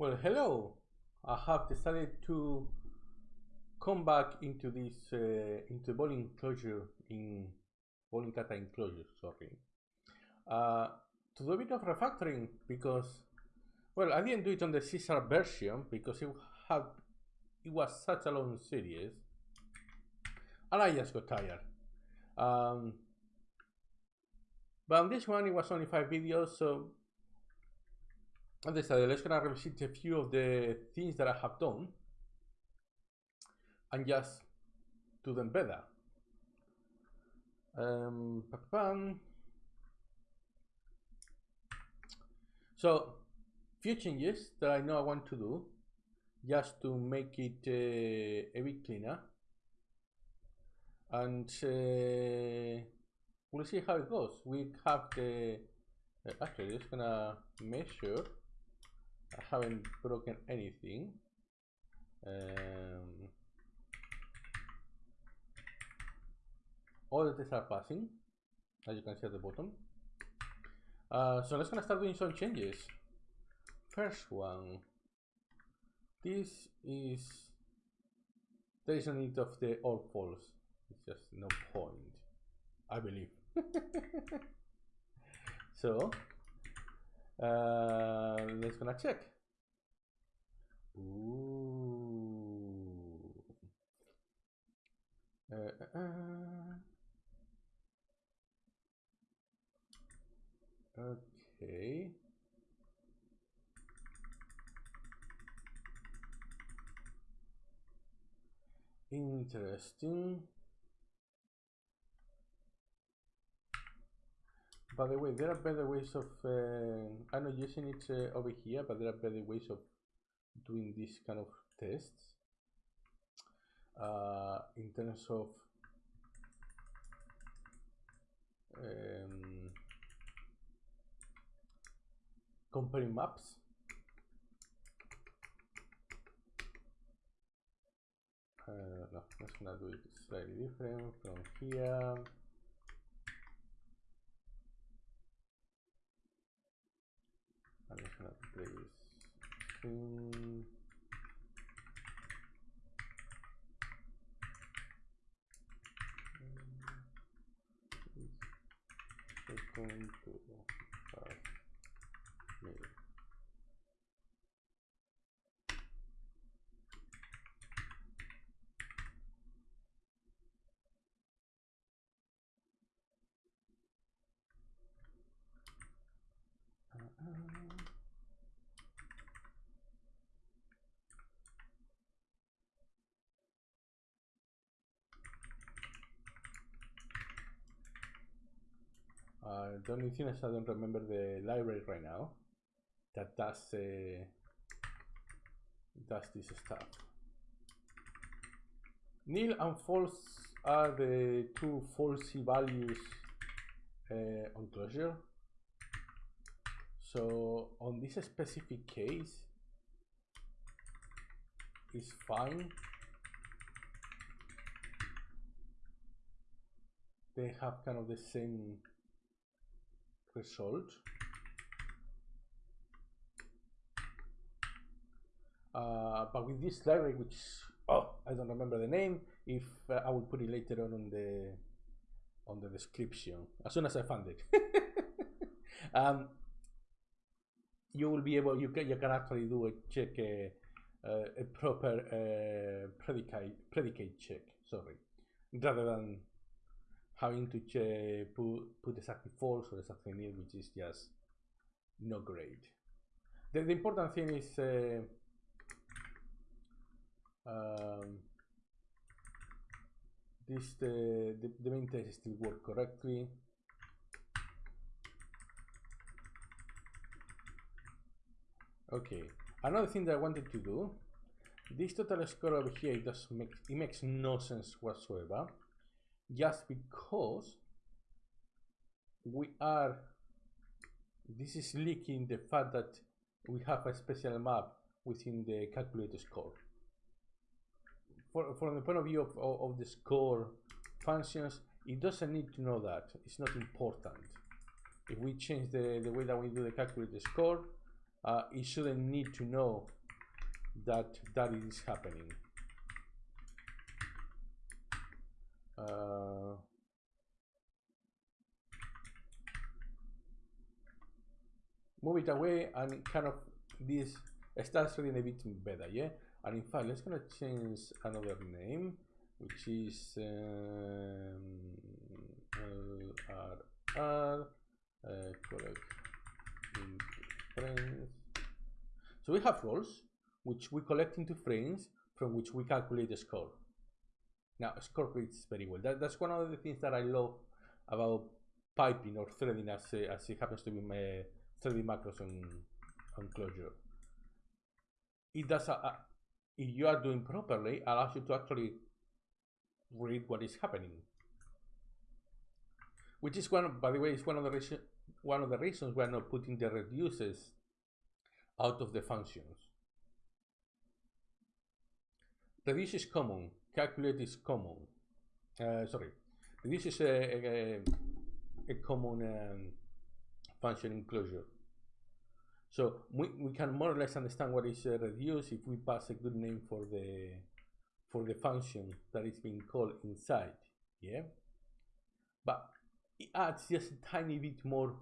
Well, hello. I have decided to come back into this uh, into ball enclosure in bowling kata in Clojure. Sorry, uh, to do a bit of refactoring because well, I didn't do it on the Caesar version because it had it was such a long series, and I just got tired. Um, but on this one, it was only five videos, so I decided let's gonna revisit a few of the things that I have done and just do them better. Um, so, few changes that I know I want to do just to make it uh, a bit cleaner. And uh, we'll see how it goes. We have the, uh, actually, just gonna measure I haven't broken anything. Um, all the tests are passing, as you can see at the bottom. Uh, so let's gonna start doing some changes. First one, this is, there is a need of the all false. It's just no point, I believe. so, uh, let's gonna check. Ooh. Uh, uh, uh. Okay. Interesting. By the way, there are better ways of, uh, I'm not using it uh, over here, but there are better ways of doing this kind of tests uh, in terms of um, comparing maps. Uh, no, let's gonna do it slightly different from here. I'm just gonna. Second to five minutes. Uh-uh. Uh, the only thing is I don't remember the library right now that does uh, does this stuff. Nil and false are the two falsy values uh, on Clojure. So on this specific case, it's fine. They have kind of the same result. Uh, but with this library, which oh, I don't remember the name. If uh, I will put it later on on the on the description as soon as I find it. um, you will be able. You can you can actually do a check a, uh, a proper uh, predicate predicate check. Sorry, rather than having to check, put, put exactly false or exactly nil, which is just not great. The, the important thing is uh, um, this the, the, the main test still work correctly. Okay, another thing that I wanted to do, this total score over here, it does make it makes no sense whatsoever just because we are this is leaking the fact that we have a special map within the calculator score. For, from the point of view of, of, of the score functions it doesn't need to know that. It's not important. If we change the, the way that we do the calculator score uh, it shouldn't need to know that that is happening. Uh, move it away and kind of this starts reading a bit better, yeah? And in fact, let's gonna change another name, which is um, LRR, uh, correct frames. So we have rolls, which we collect into frames from which we calculate the score. Now, score reads very well. That, that's one of the things that I love about piping or threading as, uh, as it happens to be uh, my 3D macros on, on Clojure. It does, a, a, if you are doing properly, allows you to actually read what is happening. Which is one, by the way, is one of the reasons one of the reasons we're not putting the reduces out of the functions. Reduce is common, calculate is common. Uh, sorry, this is a, a, a common um, function in Clojure. So we, we can more or less understand what is uh, reduce if we pass a good name for the for the function that is being called inside. Yeah, but it adds just a tiny bit more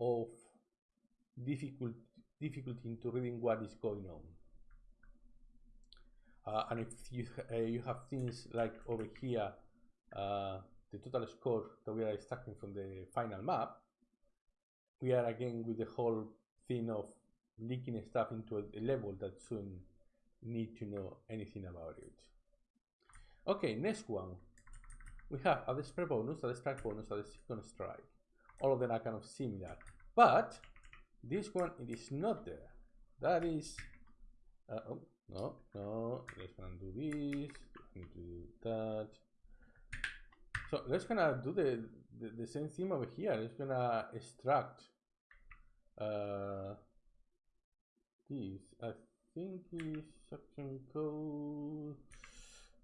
of difficult difficulty into reading what is going on. Uh, and if you uh, you have things like over here, uh, the total score that we are extracting from the final map, we are again with the whole thing of leaking stuff into a, level that shouldn't need to know anything about it. Okay, next one. We have a spread bonus, a strike bonus, a second strike. All of them are kind of similar. But this one, it is not there. That is, uh, oh, no, no, let's do this, do that. So let's gonna do the, the, the same thing over here. Let's gonna extract uh, this. I think is action code,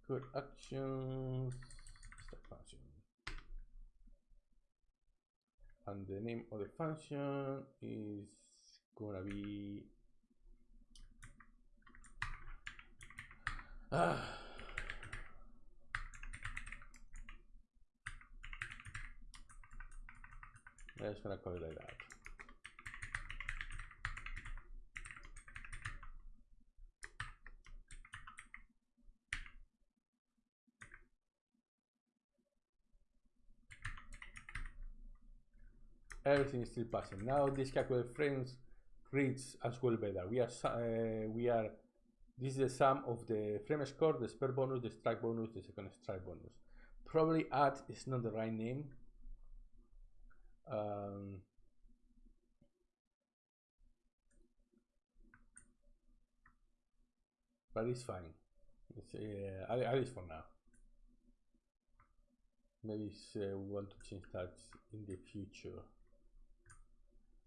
code actions, function and the name of the function is gonna be ah. I'm just gonna call it like that. everything is still passing. Now this calculate frames reads as well better. We are uh, we are this is the sum of the frame score, the spare bonus, the strike bonus, the second strike bonus. Probably add is not the right name. Um, but it's fine. It's, uh, at least for now. Maybe uh, we want to change that in the future.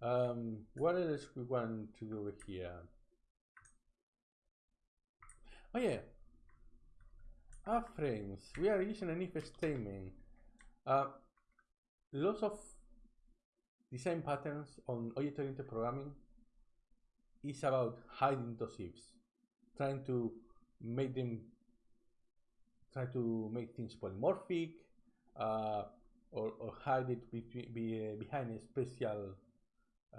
Um, what else we want to do here? Oh yeah, our frames. We are using an if statement. Uh, lots of design patterns on object-oriented programming is about hiding those ifs, trying to make them, try to make things polymorphic, uh, or, or hide it between, be, uh, behind a special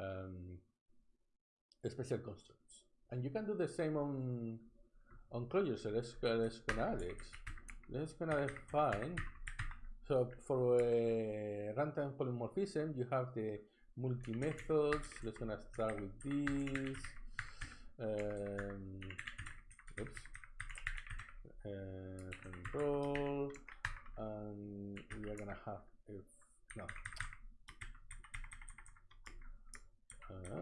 um, special constructs. And you can do the same on on Clojure. So let's go, let's gonna it. Let's gonna define. So for a runtime polymorphism, you have the multi methods. Let's gonna start with this. Um, oops. Uh, control, and we are gonna have if no uh,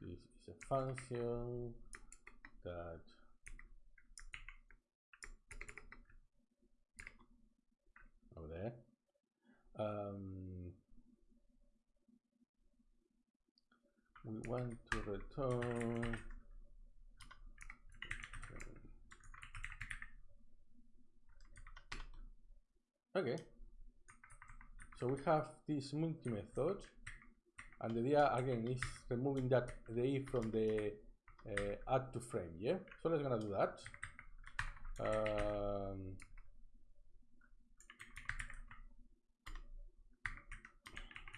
this is a function that. Over there. Um, we want to return. Okay. So we have this multi method And the idea again is removing that the if from the uh, add to frame. Yeah. So let's gonna do that. Um,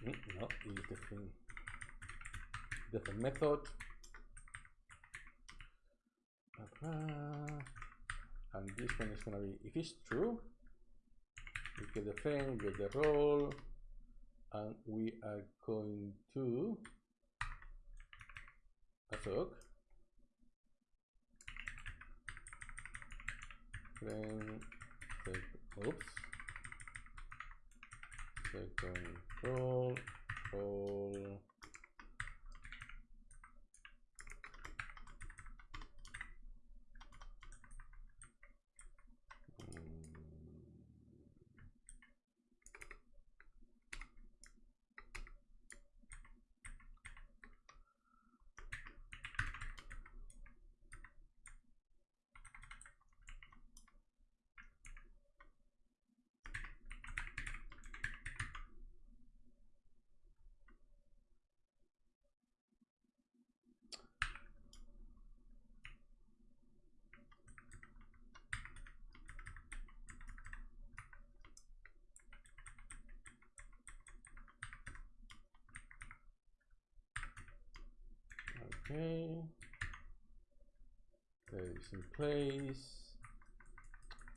mm, no, is the thing. Different method. And this one is gonna be if it's true, we get the frame, get the roll, and we are going to assoc frame sec, oops. Second roll roll Okay. Is in place.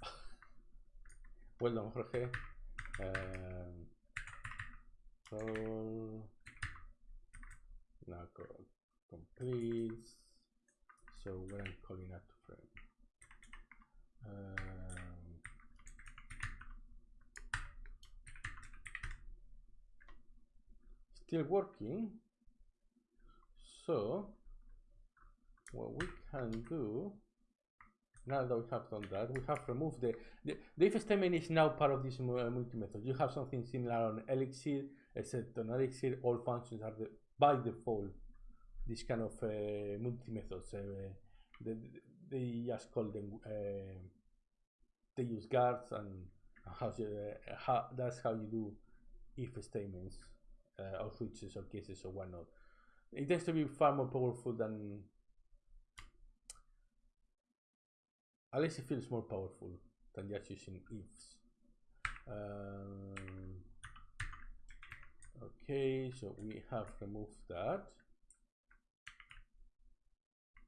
well done, Jorge. Um. Now complete. So when I'm calling out to frame. Um, still working. So what we can do now that we have done that, we have removed the, the, the if statement is now part of this uh, multi-method. You have something similar on Elixir, except on Elixir, all functions are the, by default this kind of uh, multi-methods. Uh, they, they just call them, uh, they use guards and how, uh, how that's how you do if statements uh, or switches or cases or whatnot. It tends to be far more powerful than at least it feels more powerful than just using ifs. Um, okay, so we have removed that.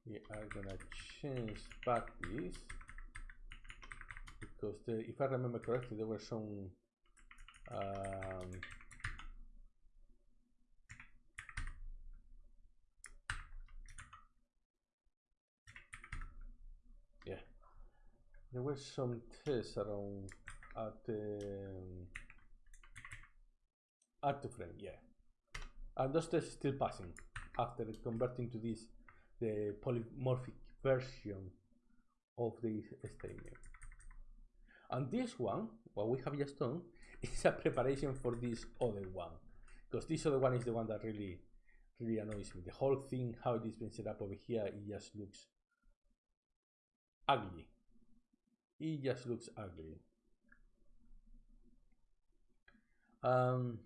We are gonna change back this because the, if I remember correctly, there were some um, There were some tests around at um, at the frame, yeah. And those tests still passing after converting to this the polymorphic version of this statement. And this one, what we have just done, is a preparation for this other one. Because this other one is the one that really, really annoys me. The whole thing, how it is being set up over here, it just looks ugly it just looks ugly. Um,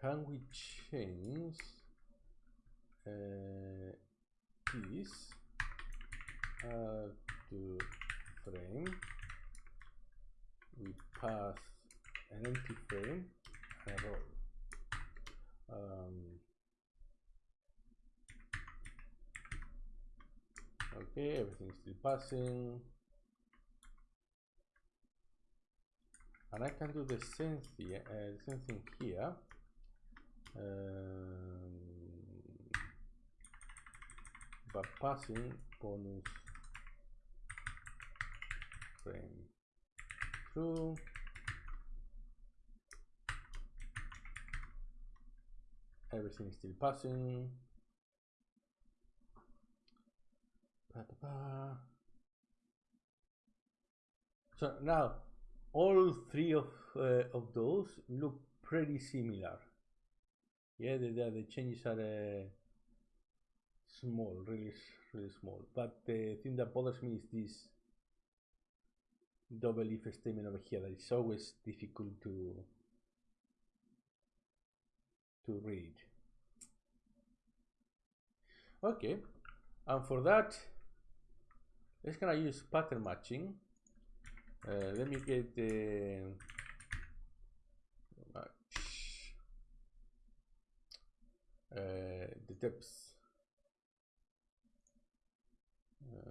can we change uh, this uh, to frame we pass an empty frame um, okay everything's still passing. And I can do the same thing, uh, the same thing here. Um, but passing bonus frame through everything is still passing ba -ba -ba. so now all three of uh, of those look pretty similar yeah the, the, the changes are uh, small really really small. But the thing that bothers me is this double if statement over here that is always difficult to to read. Okay, and for that, let's gonna use pattern matching. Uh, let me get the uh, the. Uh,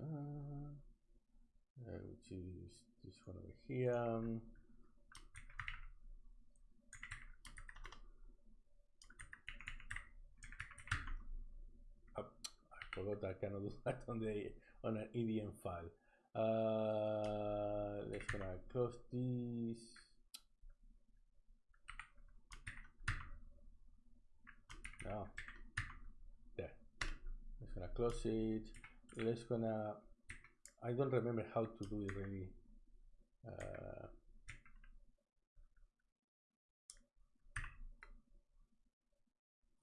uh, which is this one over here. Forgot I cannot do that on the on an EDN file. Uh, let's gonna close this. Now, there. Let's gonna close it. Let's gonna. I don't remember how to do it really. Uh,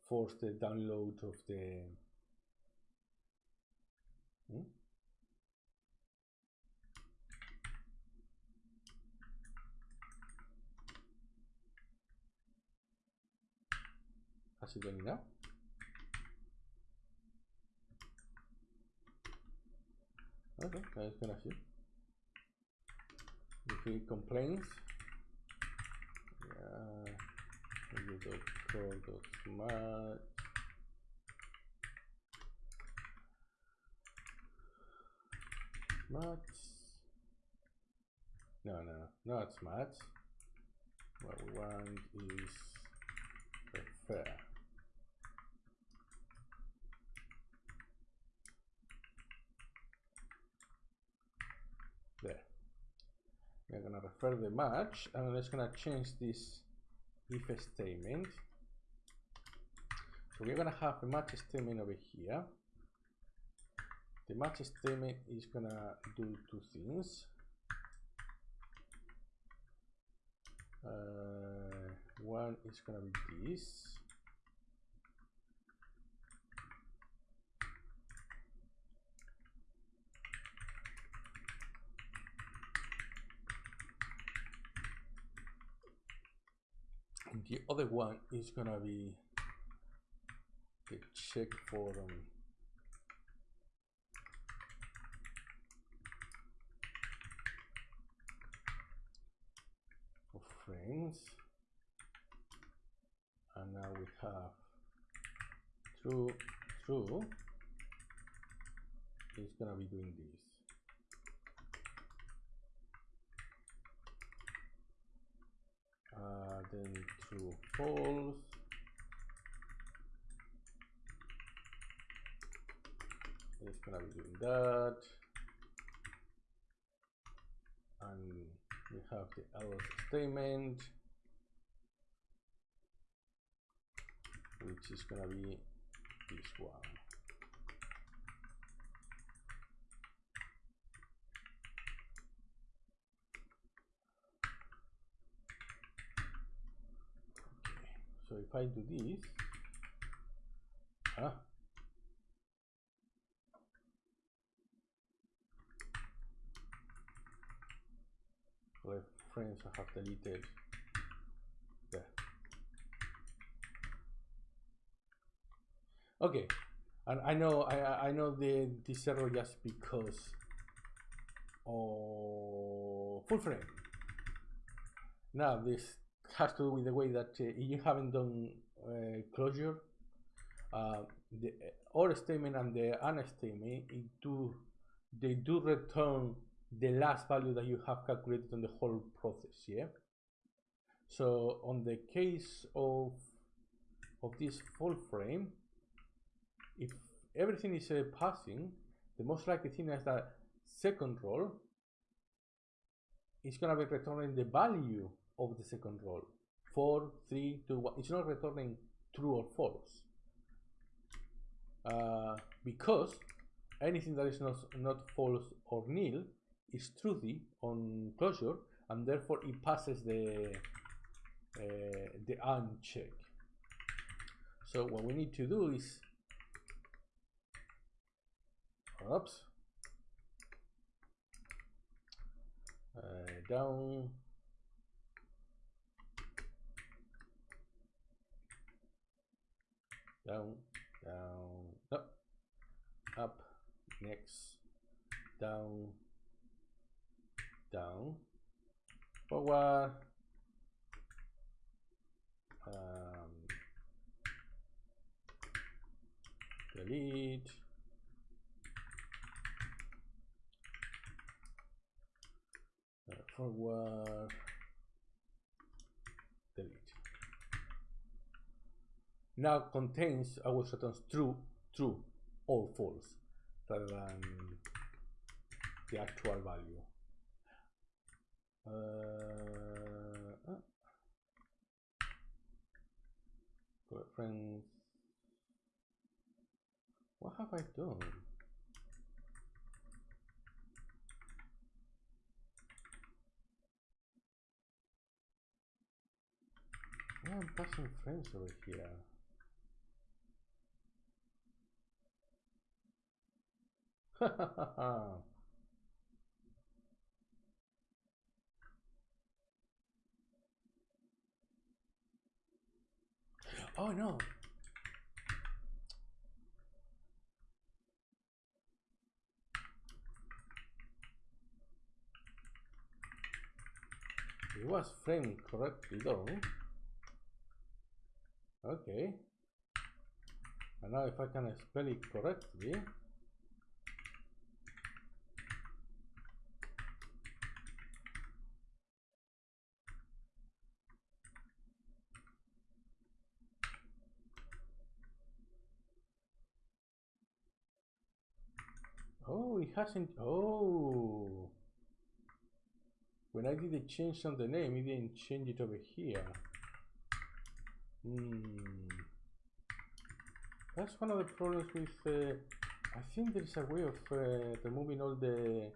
force the download of the Hmm? How's it going now? Okay, let's gonna see. If he complains, yeah, you dot core dot smart Smart. No, no, not smart. What we want is fair. There. We're gonna refer the match and let's gonna change this if statement. So we're gonna have a match statement over here. The match statement is gonna do two things. Uh, one is gonna be this the other one is gonna be the check for um, frames and now we have true true is gonna be doing this then true false. It's gonna be doing that. And we have the else statement which is gonna be this one okay so if I do this ah frames I have deleted there. Okay, and I know I I know the this error just because of full frame. Now this has to do with the way that uh, you haven't done uh, Clojure. Uh, the or statement and the AND statement do they do return the last value that you have calculated on the whole process yeah so on the case of of this full frame if everything is uh, passing the most likely thing is that second roll is going to be returning the value of the second roll 4 3 2 1 it's not returning true or false uh, because anything that is not not false or nil is truthy on Clojure and therefore it passes the uh, the uncheck. So what we need to do is Oops. Uh, down. Down, down, up, up, next, down, down, forward, um, delete, uh, forward, delete. Now contains always returns true, true, or false, rather than the actual value. Uh, uh, friends. What have I done? I'm passing friends over here. Ha ha ha ha. Oh no. It was framed correctly though. Okay. And now if I can spell it correctly. Oh, it hasn't. Oh. When I did the change on the name, it didn't change it over here. Hmm. That's one of the problems with. Uh, I think there is a way of uh, removing all the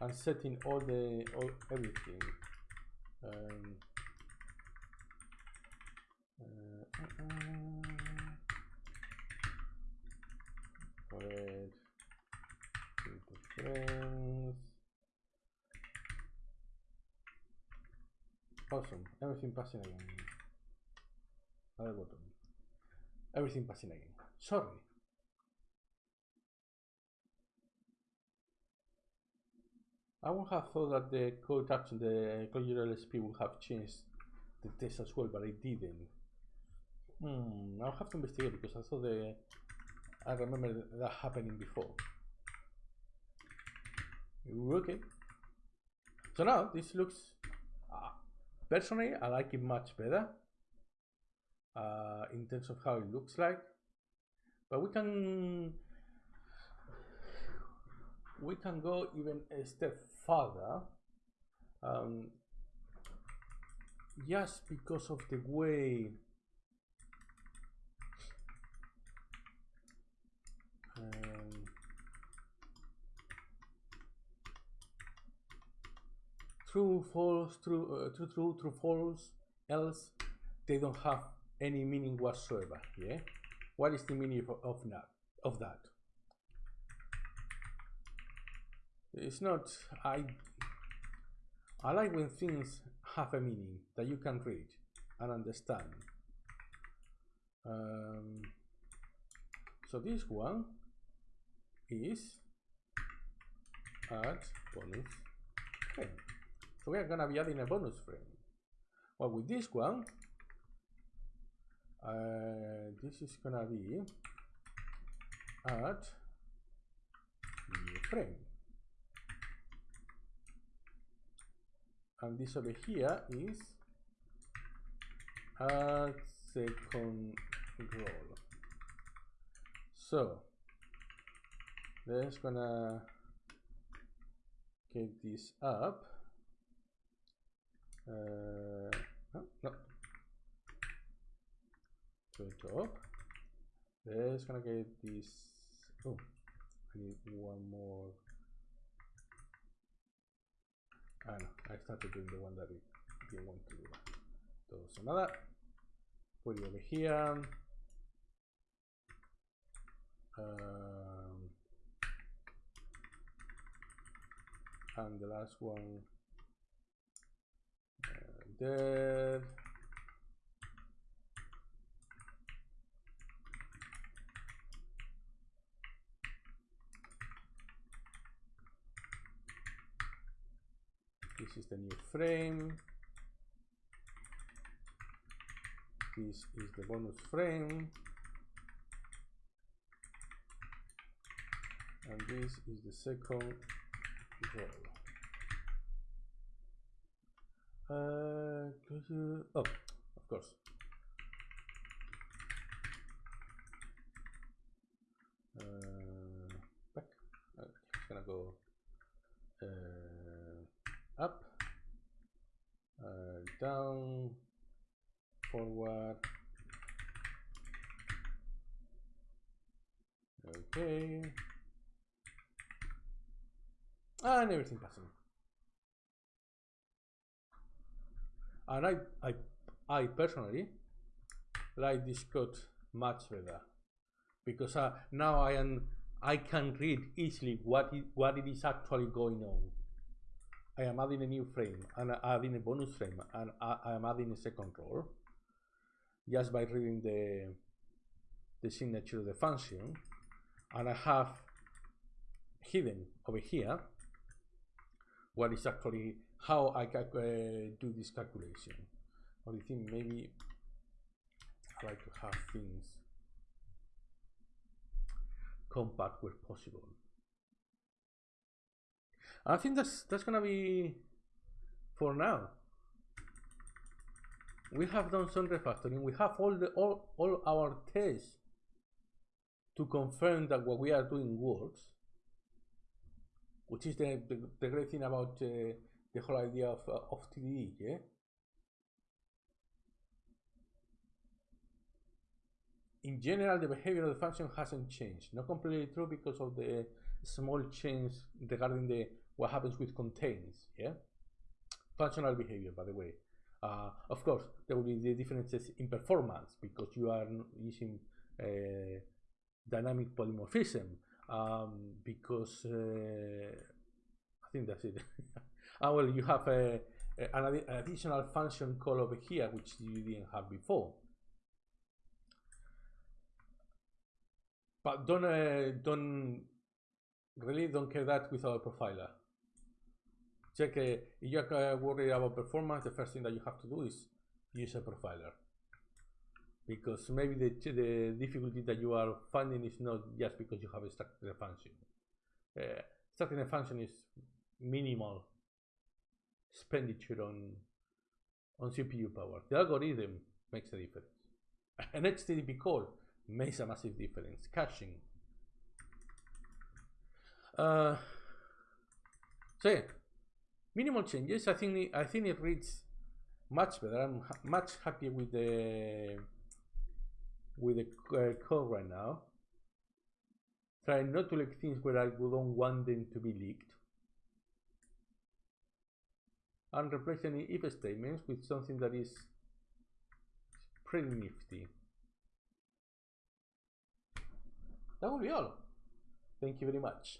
and setting all the all everything. Um, uh, uh, uh, Awesome. Everything passing again. Other button. Everything passing again. Sorry. I would have thought that the code action, the Clojure LSP would have changed the test as well, but it didn't. Hmm, I'll have to investigate because I thought the I remember that happening before. Okay. So now this looks uh, personally I like it much better uh, in terms of how it looks like. But we can we can go even a step further um, just because of the way true false true uh, true true true false else they don't have any meaning whatsoever yeah? What is the meaning of, that of that? It's not i i like when things have a meaning that you can read and understand. Um, so this one is add bonus frame so we are gonna be adding a bonus frame. Well with this one uh, this is gonna be at new frame. And this over here is add second roll. So let's gonna get this up no, no to top let's gonna get this. Oh I need one more. Ah, no, I started doing the one that we didn't want to do. So nada, put it over here. Um, and the last one dead this is the new frame. This is the bonus frame. And this is the second row. Uh, could you, oh of course. Uh, back. Uh, it's gonna go uh, up. Uh, down. Forward. Okay. And everything passing and I, I, I personally like this code much better because uh, now I am I can read easily what it, what it is actually going on. I am adding a new frame and adding a bonus frame and I, I am adding a second row just by reading the the signature of the function and I have hidden over here what is actually how I uh, do this calculation. I think maybe I like to have things compact where possible. I think that's that's gonna be for now. We have done some refactoring. We have all the all, all our tests to confirm that what we are doing works which is the, the, the great thing about uh, the whole idea of, uh, of TDD, yeah? In general, the behavior of the function hasn't changed. Not completely true because of the small change regarding the what happens with contains, yeah? Functional behavior, by the way. Uh, of course, there will be the differences in performance because you are using uh, dynamic polymorphism um, because uh, I think that's it. ah, well, you have a, a, an, an additional function call over here which you didn't have before. But don't uh, don't really don't care that with our profiler. Check uh, if you're uh, worried about performance. The first thing that you have to do is use a profiler because maybe the, the difficulty that you are finding is not just because you have extracted a function. Uh, extracting a function is minimal expenditure on on CPU power. The algorithm makes a difference. An HTTP call makes a massive difference. Caching. Uh, so yeah, minimal changes. I think I think it reads much better. I'm ha much happier with the with the uh, code right now. Try not to leak things where I don't want them to be leaked. And replace any if statements with something that is pretty nifty. That will be all. Thank you very much.